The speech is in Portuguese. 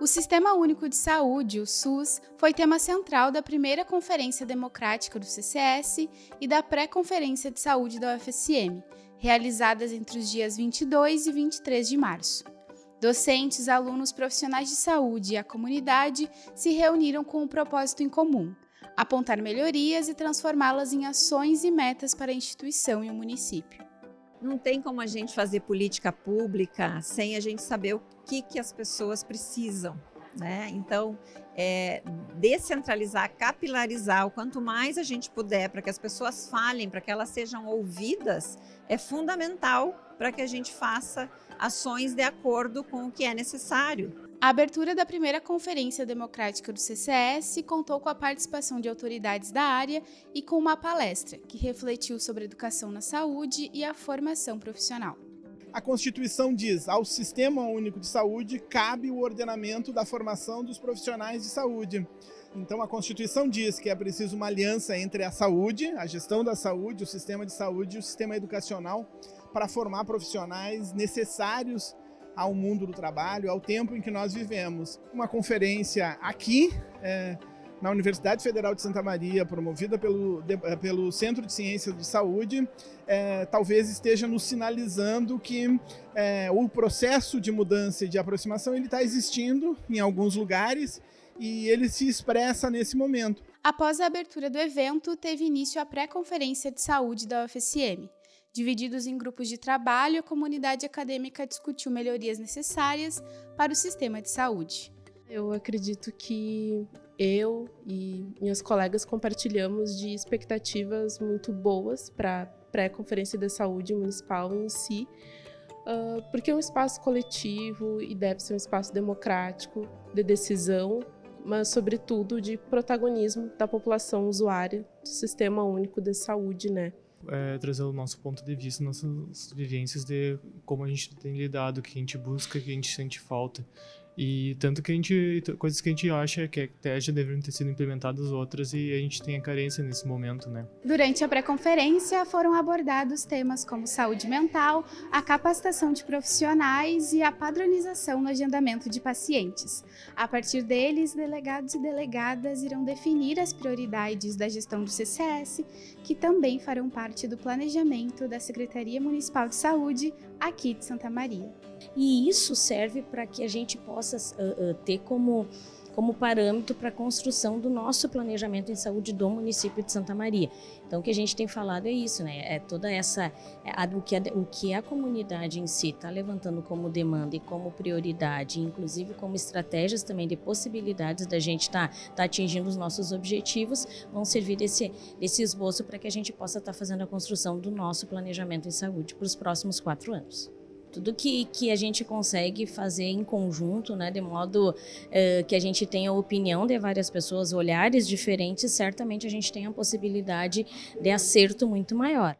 O Sistema Único de Saúde, o SUS, foi tema central da primeira Conferência Democrática do CCS e da Pré-Conferência de Saúde da UFSM, realizadas entre os dias 22 e 23 de março. Docentes, alunos, profissionais de saúde e a comunidade se reuniram com um propósito em comum: apontar melhorias e transformá-las em ações e metas para a instituição e o município. Não tem como a gente fazer política pública sem a gente saber o que, que as pessoas precisam. Né? Então, é, descentralizar, capilarizar, o quanto mais a gente puder para que as pessoas falem, para que elas sejam ouvidas, é fundamental para que a gente faça ações de acordo com o que é necessário. A abertura da primeira Conferência Democrática do CCS contou com a participação de autoridades da área e com uma palestra que refletiu sobre educação na saúde e a formação profissional. A Constituição diz, ao Sistema Único de Saúde cabe o ordenamento da formação dos profissionais de saúde. Então a Constituição diz que é preciso uma aliança entre a saúde, a gestão da saúde, o sistema de saúde e o sistema educacional para formar profissionais necessários ao mundo do trabalho, ao tempo em que nós vivemos. Uma conferência aqui, é, na Universidade Federal de Santa Maria, promovida pelo, de, é, pelo Centro de Ciências de Saúde, é, talvez esteja nos sinalizando que é, o processo de mudança e de aproximação ele está existindo em alguns lugares e ele se expressa nesse momento. Após a abertura do evento, teve início a pré-conferência de saúde da UFSM. Divididos em grupos de trabalho, a comunidade acadêmica discutiu melhorias necessárias para o sistema de saúde. Eu acredito que eu e minhas colegas compartilhamos de expectativas muito boas para a pré-conferência da saúde municipal em si, porque é um espaço coletivo e deve ser um espaço democrático, de decisão, mas, sobretudo, de protagonismo da população usuária do Sistema Único de Saúde, né? É, trazer o nosso ponto de vista, nossas vivências de como a gente tem lidado, o que a gente busca, o que a gente sente falta. E tanto que a gente, coisas que a gente acha que até já deveriam ter sido implementadas outras e a gente tem a carência nesse momento, né? Durante a pré-conferência foram abordados temas como saúde mental, a capacitação de profissionais e a padronização no agendamento de pacientes. A partir deles, delegados e delegadas irão definir as prioridades da gestão do CCS, que também farão parte do planejamento da Secretaria Municipal de Saúde aqui de Santa Maria. E isso serve para que a gente possa uh, uh, ter como como parâmetro para a construção do nosso planejamento em saúde do município de Santa Maria. Então, o que a gente tem falado é isso, né? É toda essa, é a, o, que a, o que a comunidade em si está levantando como demanda e como prioridade, inclusive como estratégias também de possibilidades da gente estar tá, tá atingindo os nossos objetivos, vão servir desse, desse esboço para que a gente possa estar tá fazendo a construção do nosso planejamento em saúde para os próximos quatro anos tudo que, que a gente consegue fazer em conjunto, né, de modo uh, que a gente tenha opinião de várias pessoas, olhares diferentes, certamente a gente tem a possibilidade de acerto muito maior.